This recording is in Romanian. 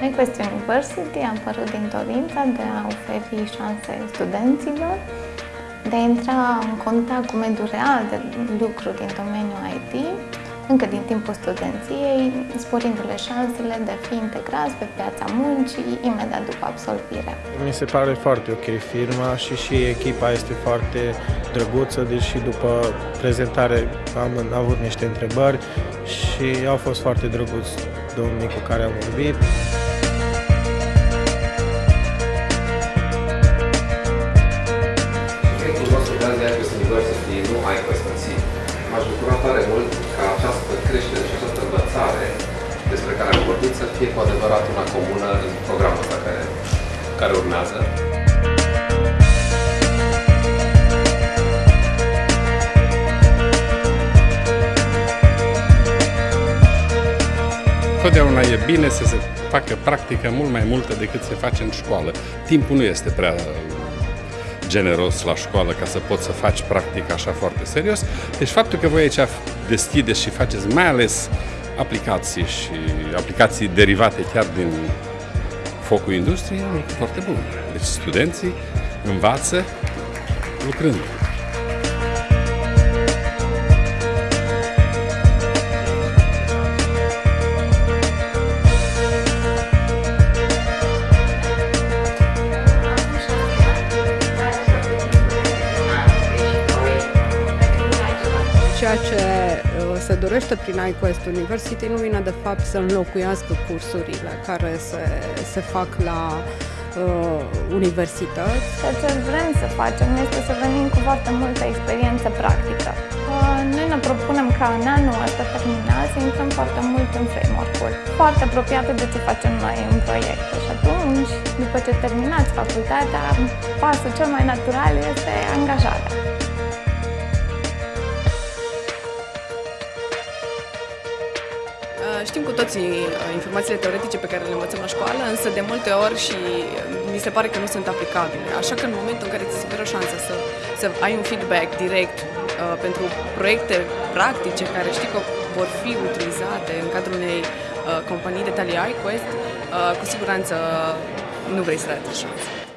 MyQuest University a apărut din dorința de a oferi șanse studenților de a intra în contact cu mediul real de lucru din domeniul IT încă din timpul studenției, sporindu-le șansele de a fi integrați pe piața muncii imediat după absolvire. Mi se pare foarte ok firma și și echipa este foarte drăguță, deși după prezentare am avut niște întrebări și au fost foarte drăguți domnii cu care am vorbit. University nu ai păstății. M-aș bucura tare mult ca această creștere și această învățare despre care am vorbit să fie cu adevărat una comună în programul ăsta care, care urmează. Totdeauna e bine să se facă practică mult mai multă decât se face în școală. Timpul nu este prea generos la școală ca să poți să faci practic așa foarte serios. Deci faptul că voi aici deschideți și faceți mai ales aplicații și aplicații derivate chiar din focul industriei, e foarte bun. Deci studenții învață lucrând. Ceea ce uh, se dorește prin iQuest University nu vine de fapt să înlocuiască cursurile care se, se fac la uh, universități. Ceea ce vrem să facem este să venim cu foarte multă experiență practică. Uh, noi ne propunem ca în anul ăsta terminat să intrăm foarte mult în framework-uri, foarte apropiate de ce facem noi în proiecte. Și atunci, după ce terminați facultatea, pasul cel mai natural este angajarea. Știm cu toții uh, informațiile teoretice pe care le învățăm la școală, însă de multe ori și uh, mi se pare că nu sunt aplicabile. Așa că în momentul în care ți se oferă șansa să, să ai un feedback direct uh, pentru proiecte practice care știi că vor fi utilizate în cadrul unei uh, companii de talie iQuest, uh, cu siguranță nu vrei să le șansa.